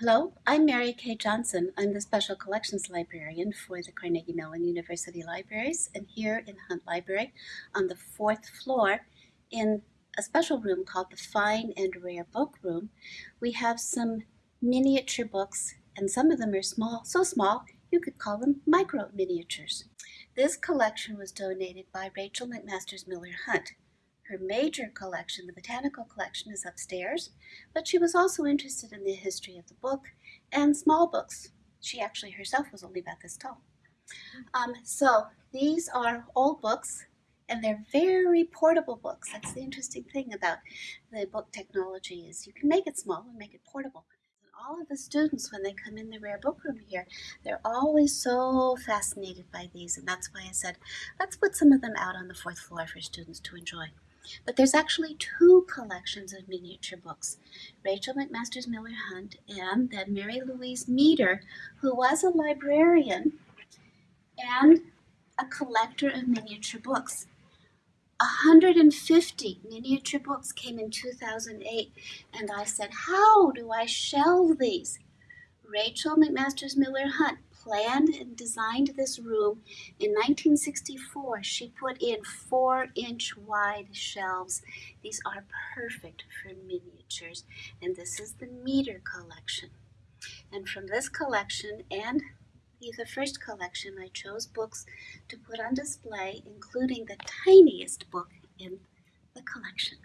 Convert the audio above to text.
Hello, I'm Mary Kay Johnsen. I'm the Special Collections Librarian for the Carnegie Mellon University Libraries and here in Hunt Library on the fourth floor in a special room called the Fine and Rare Book Room. We have some miniature books and some of them are small, so small you could call them micro miniatures. This collection was donated by Rachel McMasters Miller Hunt. Her major collection, the botanical collection, is upstairs, but she was also interested in the history of the book and small books. She actually herself was only about this tall. Um, so these are old books, and they're very portable books. That's the interesting thing about the book technology is you can make it small and make it portable. And all of the students, when they come in the rare book room here, they're always so fascinated by these, and that's why I said, let's put some of them out on the fourth floor for students to enjoy. But there's actually two collections of miniature books. Rachel McMasters Miller Hunt and then Mary Louise Meeder, who was a librarian and a collector of miniature books. 150 miniature books came in 2008 and I said, how do I shelve these? Rachel McMasters Miller Hunt planned and designed this room in 1964. She put in four inch wide shelves. These are perfect for miniatures. And this is the Meeder collection. And from this collection and the first collection, I chose books to put on display, including the tiniest book in the collection.